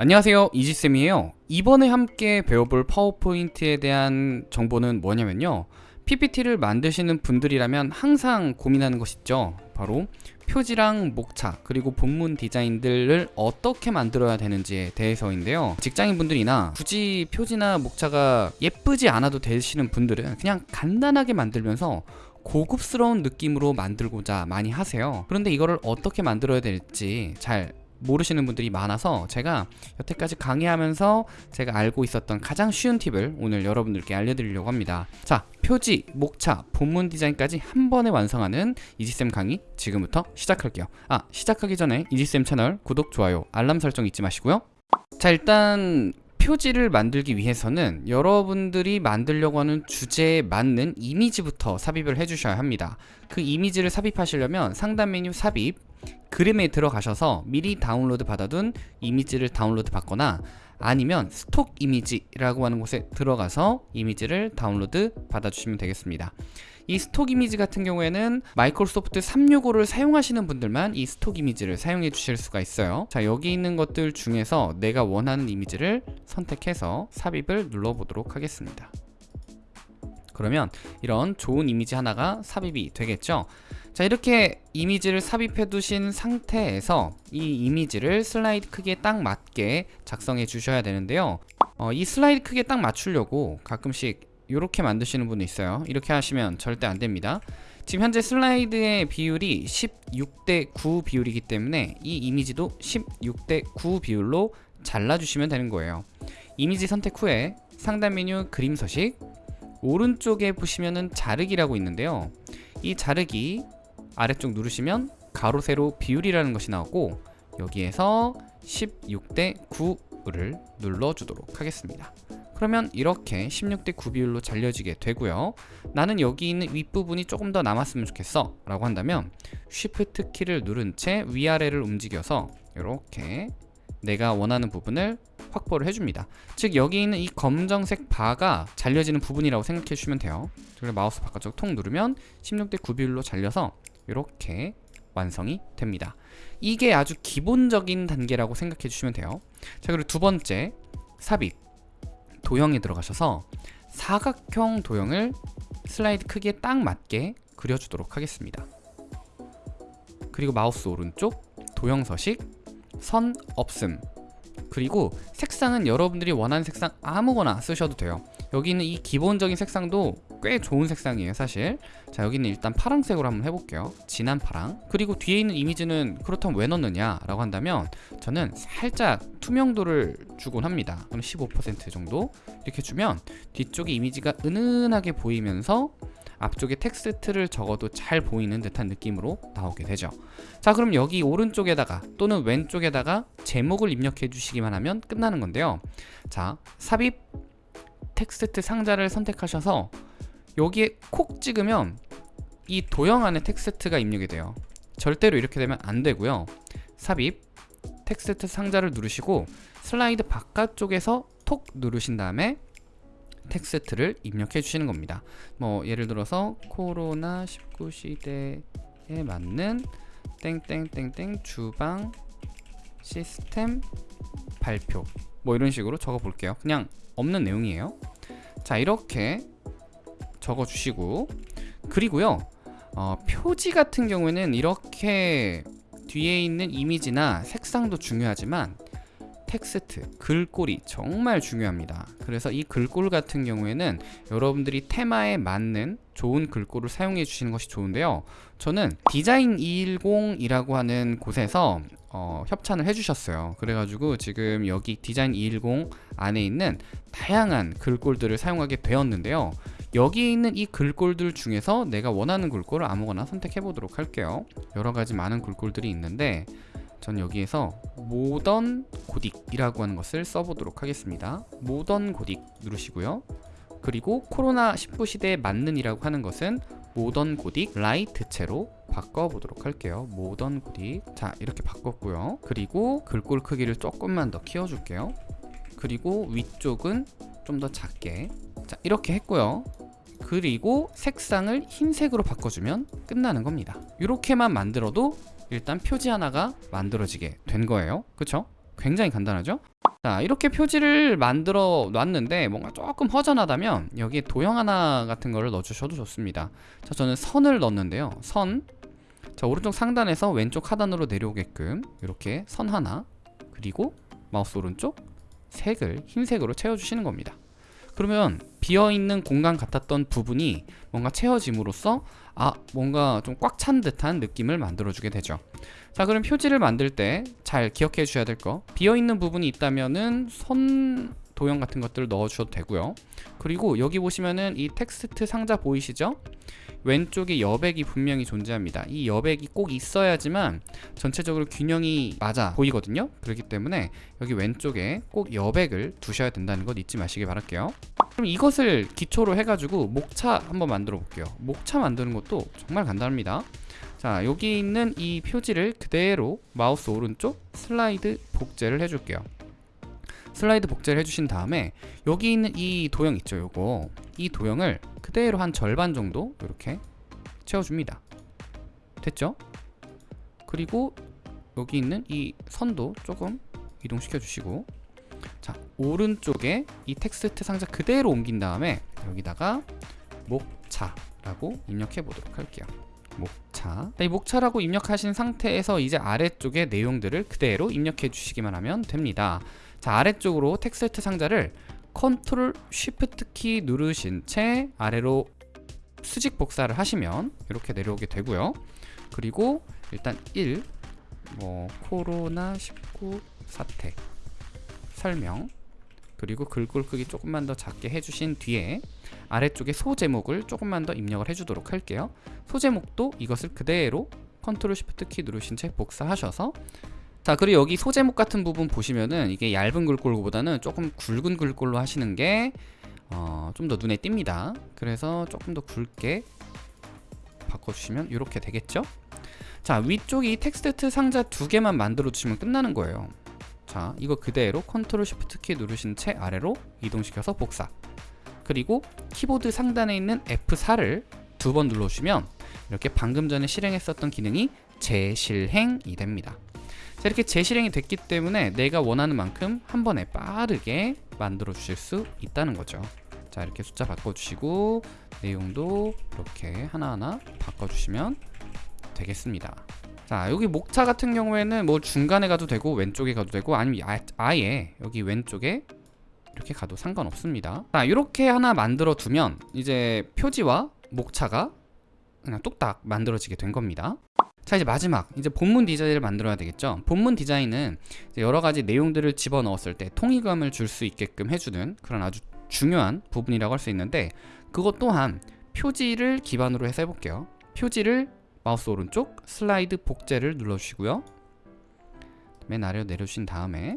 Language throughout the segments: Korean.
안녕하세요. 이지쌤이에요. 이번에 함께 배워볼 파워포인트에 대한 정보는 뭐냐면요. PPT를 만드시는 분들이라면 항상 고민하는 것이 있죠. 바로 표지랑 목차 그리고 본문 디자인들을 어떻게 만들어야 되는지에 대해서인데요. 직장인분들이나 굳이 표지나 목차가 예쁘지 않아도 되시는 분들은 그냥 간단하게 만들면서 고급스러운 느낌으로 만들고자 많이 하세요. 그런데 이거를 어떻게 만들어야 될지 잘 모르시는 분들이 많아서 제가 여태까지 강의하면서 제가 알고 있었던 가장 쉬운 팁을 오늘 여러분들께 알려드리려고 합니다. 자 표지, 목차, 본문 디자인까지 한 번에 완성하는 이지쌤 강의 지금부터 시작할게요. 아 시작하기 전에 이지쌤 채널 구독, 좋아요, 알람 설정 잊지 마시고요. 자 일단 표지를 만들기 위해서는 여러분들이 만들려고 하는 주제에 맞는 이미지부터 삽입을 해주셔야 합니다. 그 이미지를 삽입하시려면 상단 메뉴 삽입 그림에 들어가셔서 미리 다운로드 받아둔 이미지를 다운로드 받거나 아니면 stock 이미지라고 하는 곳에 들어가서 이미지를 다운로드 받아주시면 되겠습니다. 이 stock 이미지 같은 경우에는 마이크로소프트 365를 사용하시는 분들만 이 stock 이미지를 사용해 주실 수가 있어요. 자 여기 있는 것들 중에서 내가 원하는 이미지를 선택해서 삽입을 눌러 보도록 하겠습니다. 그러면 이런 좋은 이미지 하나가 삽입이 되겠죠 자 이렇게 이미지를 삽입해 두신 상태에서 이 이미지를 슬라이드 크기에 딱 맞게 작성해 주셔야 되는데요. 어, 이 슬라이드 크기에 딱 맞추려고 가끔씩 이렇게 만드시는 분이 있어요. 이렇게 하시면 절대 안됩니다. 지금 현재 슬라이드의 비율이 16대 9 비율이기 때문에 이 이미지도 16대 9 비율로 잘라주시면 되는 거예요. 이미지 선택 후에 상단 메뉴 그림 서식 오른쪽에 보시면은 자르기라고 있는데요. 이 자르기 아래쪽 누르시면 가로 세로 비율이라는 것이 나오고 여기에서 16대 9를 눌러주도록 하겠습니다. 그러면 이렇게 16대 9 비율로 잘려지게 되고요. 나는 여기 있는 윗부분이 조금 더 남았으면 좋겠어 라고 한다면 Shift 키를 누른 채 위아래를 움직여서 이렇게 내가 원하는 부분을 확보를 해줍니다. 즉 여기 있는 이 검정색 바가 잘려지는 부분이라고 생각해 주시면 돼요. 그리고 마우스 바깥쪽 통 누르면 16대 9 비율로 잘려서 이렇게 완성이 됩니다. 이게 아주 기본적인 단계라고 생각해 주시면 돼요. 자 그리고 두 번째 삽입. 도형에 들어가셔서 사각형 도형을 슬라이드 크기에 딱 맞게 그려주도록 하겠습니다. 그리고 마우스 오른쪽 도형 서식 선 없음. 그리고 색상은 여러분들이 원하는 색상 아무거나 쓰셔도 돼요. 여기 있는 이 기본적인 색상도 꽤 좋은 색상이에요 사실. 자 여기는 일단 파란색으로 한번 해볼게요. 진한 파랑. 그리고 뒤에 있는 이미지는 그렇다면 왜 넣느냐 라고 한다면 저는 살짝 투명도를 주곤 합니다. 그럼 15% 정도 이렇게 주면 뒤쪽에 이미지가 은은하게 보이면서 앞쪽에 텍스트를 적어도 잘 보이는 듯한 느낌으로 나오게 되죠. 자 그럼 여기 오른쪽에다가 또는 왼쪽에다가 제목을 입력해 주시기만 하면 끝나는 건데요. 자 삽입 텍스트 상자를 선택하셔서 여기에 콕 찍으면 이 도형 안에 텍스트가 입력이 돼요. 절대로 이렇게 되면 안 되고요. 삽입 텍스트 상자를 누르시고 슬라이드 바깥쪽에서 톡 누르신 다음에 텍스트를 입력해 주시는 겁니다. 뭐 예를 들어서 코로나 19 시대에 맞는 땡땡땡땡 주방 시스템 발표. 뭐 이런 식으로 적어 볼게요. 그냥 없는 내용이에요. 자 이렇게 적어 주시고. 그리고요 어, 표지 같은 경우에는 이렇게 뒤에 있는 이미지나 색상도 중요하지만 텍스트, 글꼴이 정말 중요합니다. 그래서 이 글꼴 같은 경우에는 여러분들이 테마에 맞는 좋은 글꼴을 사용해 주시는 것이 좋은데요. 저는 디자인 210이라고 하는 곳에서 어, 협찬을 해주셨어요. 그래가지고 지금 여기 디자인 210 안에 있는 다양한 글꼴들을 사용하게 되었는데요 여기에 있는 이 글꼴들 중에서 내가 원하는 글꼴을 아무거나 선택해 보도록 할게요. 여러가지 많은 글꼴들이 있는데 전 여기에서 모던 고딕이라고 하는 것을 써보도록 하겠습니다. 모던 고딕 누르시고요. 그리고 코로나19 시대에 맞는 이라고 하는 것은 모던 고딕 light체로 바꿔보도록 할게요. 모던 고딕. 자 이렇게 바꿨고요. 그리고 글꼴 크기를 조금만 더 키워줄게요. 그리고 위쪽은 좀 더 작게. 자 이렇게 했고요. 그리고 색상을 흰색으로 바꿔주면 끝나는 겁니다. 이렇게만 만들어도 일단 표지 하나가 만들어지게 된 거예요. 그쵸? 굉장히 간단하죠? 자 이렇게 표지를 만들어 놨는데 뭔가 조금 허전하다면 여기에 도형 하나 같은 거를 넣어주셔도 좋습니다. 자 저는 선을 넣었는데요. 선. 자 오른쪽 상단에서 왼쪽 하단으로 내려오게끔 이렇게 선 하나 그리고 마우스 오른쪽 색을 흰색으로 채워주시는 겁니다. 그러면 비어있는 공간 같았던 부분이 뭔가 채워짐으로써 아 뭔가 좀 꽉 찬 듯한 느낌을 만들어주게 되죠. 자 그럼 표지를 만들 때 잘 기억해 주셔야 될 거. 비어있는 부분이 있다면은 선 도형 같은 것들을 넣어 주셔도 되고요. 그리고 여기 보시면은 이 텍스트 상자 보이시죠? 왼쪽에 여백이 분명히 존재합니다. 이 여백이 꼭 있어야지만 전체적으로 균형이 맞아 보이거든요. 그렇기 때문에 여기 왼쪽에 꼭 여백을 두셔야 된다는 것 잊지 마시기 바랄게요. 그럼 이것을 기초로 해가지고 목차 한번 만들어 볼게요. 목차 만드는 것도 정말 간단합니다. 자 여기 있는 이 표지를 그대로 마우스 오른쪽 슬라이드 복제를 해줄게요 슬라이드 복제를 해주신 다음에 여기 있는 이 도형 있죠 요거? 이 도형을 그대로 한 절반 정도 이렇게 채워줍니다. 됐죠? 그리고 여기 있는 이 선도 조금 이동시켜 주시고 자 오른쪽에 이 텍스트 상자 그대로 옮긴 다음에 여기다가 목차라고 입력해 보도록 할게요. 목차. 이 목차라고 입력하신 상태에서 이제 아래쪽에 내용들을 그대로 입력해 주시기만 하면 됩니다 자 아래쪽으로 텍스트 상자를 control shift 키 누르신 채 아래로 수직 복사를 하시면 이렇게 내려오게 되고요. 그리고 일단 1 뭐 코로나 19 사태 설명 그리고 글꼴 크기 조금만 더 작게 해주신 뒤에 아래쪽에 소제목을 조금만 더 입력을 해주도록 할게요. 소제목도 이것을 그대로 control shift 키 누르신 채 복사하셔서 자 그리고 여기 소제목 같은 부분 보시면은 이게 얇은 글꼴보다는 조금 굵은 글꼴로 하시는 게 어, 좀 더 눈에 띕니다. 그래서 조금 더 굵게 바꿔주시면 이렇게 되겠죠? 자 위쪽이 텍스트 상자 두 개만 만들어 주시면 끝나는 거예요. 자 이거 그대로 컨트롤 쉬프트 키 누르신 채 아래로 이동시켜서 복사. 그리고 키보드 상단에 있는 F4를 두 번 눌러주시면 이렇게 방금 전에 실행했었던 기능이 재실행이 됩니다 자 이렇게 재실행이 됐기 때문에 내가 원하는 만큼 한 번에 빠르게 만들어 주실 수 있다는 거죠. 자 이렇게 숫자 바꿔주시고 내용도 이렇게 하나하나 바꿔주시면 되겠습니다. 자 여기 목차 같은 경우에는 뭐 중간에 가도 되고 왼쪽에 가도 되고 아니면 아, 아예 여기 왼쪽에 이렇게 가도 상관없습니다. 자 이렇게 하나 만들어 두면 이제 표지와 목차가 그냥 뚝딱 만들어지게 된 겁니다 자 이제 마지막. 이제 본문 디자인을 만들어야 되겠죠? 본문 디자인은 여러 가지 내용들을 집어넣었을 때 통일감을 줄 수 있게끔 해주는 그런 아주 중요한 부분이라고 할 수 있는데 그것 또한 표지를 기반으로 해서 해볼게요. 표지를 마우스 오른쪽 슬라이드 복제를 눌러주시고요. 맨 아래로 내려주신 다음에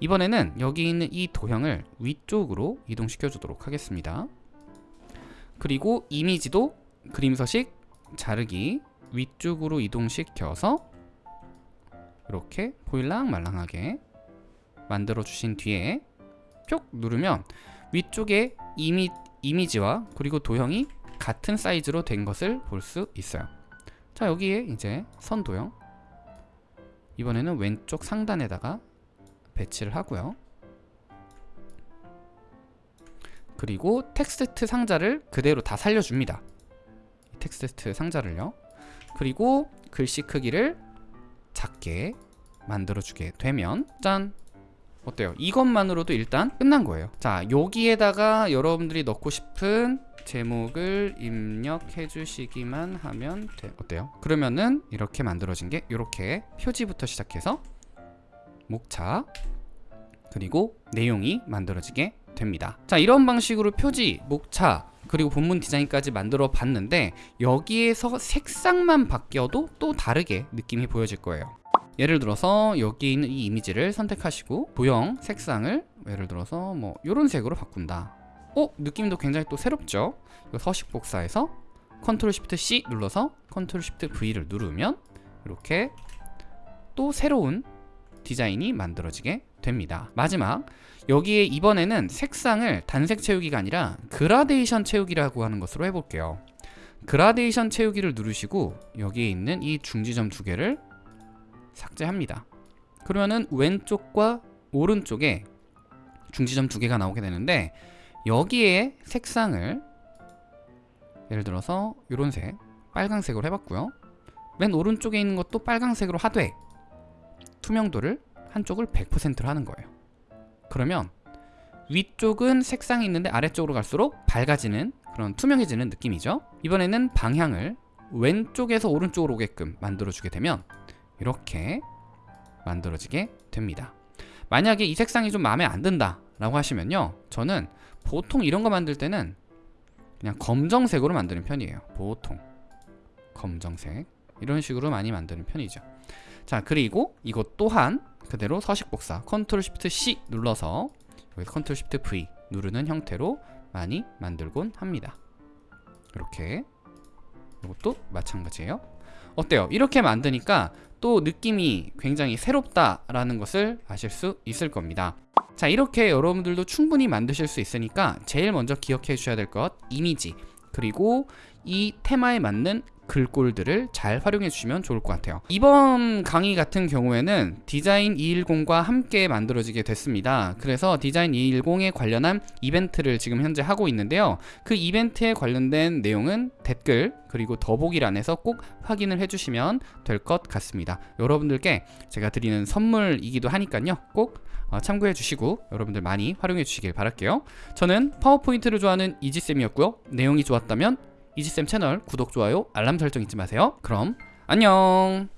이번에는 여기 있는 이 도형을 위쪽으로 이동시켜 주도록 하겠습니다. 그리고 이미지도 그림 서식 자르기 위쪽으로 이동시켜서 이렇게 보일랑 말랑하게 만들어 주신 뒤에 쭉 누르면 위쪽에 이미, 이미지와 그리고 도형이 같은 사이즈로 된 것을 볼 수 있어요. 자 여기에 이제 선 도형. 이번에는 왼쪽 상단에다가 배치를 하고요. 그리고 텍스트 상자를 그대로 다 살려줍니다. 텍스트 상자를요 그리고 글씨 크기를 작게 만들어주게 되면 짠! 어때요? 이것만으로도 일단 끝난 거예요 자 여기에다가 여러분들이 넣고 싶은 제목을 입력해 주시기만 하면 돼 어때요? 그러면은 이렇게 만들어진 게 이렇게 표지부터 시작해서 목차 그리고 내용이 만들어지게 됩니다 자 이런 방식으로 표지, 목차 그리고 본문 디자인까지 만들어 봤는데 여기에서 색상만 바뀌어도 또 다르게 느낌이 보여질 거예요 예를 들어서 여기 있는 이 이미지를 선택하시고 도형 색상을 예를 들어서 뭐 이런 색으로 바꾼다 어? 느낌도 굉장히 또 새롭죠? 서식 복사해서 컨트롤 쉬프트 C 눌러서 컨트롤 쉬프트 V를 누르면 이렇게 또 새로운 디자인이 만들어지게 됩니다. 마지막 여기에 이번에는 색상을 단색 채우기가 아니라 그라데이션 채우기라고 하는 것으로 해볼게요. 그라데이션 채우기를 누르시고 여기에 있는 이 중지점 두 개를 삭제합니다. 그러면은 왼쪽과 오른쪽에 중지점 두 개가 나오게 되는데 여기에 색상을 예를 들어서 이런 색 빨강색으로 해봤고요. 맨 오른쪽에 있는 것도 빨강색으로 하되 투명도를 한쪽을 100%로 하는 거예요. 그러면 위쪽은 색상이 있는데 아래쪽으로 갈수록 밝아지는 그런 투명해지는 느낌이죠. 이번에는 방향을 왼쪽에서 오른쪽으로 오게끔 만들어주게 되면 이렇게 만들어지게 됩니다. 만약에 이 색상이 좀 마음에 안 든다 라고 하시면요. 저는 보통 이런 거 만들 때는 그냥 검정색으로 만드는 편이에요. 보통 검정색. 이런 식으로 많이 만드는 편이죠 자 그리고 이것 또한 그대로 서식 복사 컨트롤 시프트 C 눌러서 여기서 컨트롤 시프트 V 누르는 형태로 많이 만들곤 합니다. 이렇게. 이것도 마찬가지예요. 어때요? 이렇게 만드니까 또 느낌이 굉장히 새롭다라는 것을 아실 수 있을 겁니다. 자 이렇게 여러분들도 충분히 만드실 수 있으니까 제일 먼저 기억해 주셔야 될 것 이미지. 그리고 이 테마에 맞는 글꼴들을 잘 활용해 주시면 좋을 것 같아요. 이번 강의 같은 경우에는 디자인 210과 함께 만들어지게 됐습니다. 그래서 디자인 210에 관련한 이벤트를 지금 현재 하고 있는데요. 그 이벤트에 관련된 내용은 댓글 그리고 더보기란에서 꼭 확인을 해주시면 될 것 같습니다. 여러분들께 제가 드리는 선물이기도 하니까요. 꼭 어, 참고해 주시고 여러분들 많이 활용해 주시길 바랄게요. 저는 파워포인트를 좋아하는 이지쌤이었고요. 내용이 좋았다면 이지쌤 채널 구독, 좋아요, 알람 설정 잊지 마세요. 그럼 안녕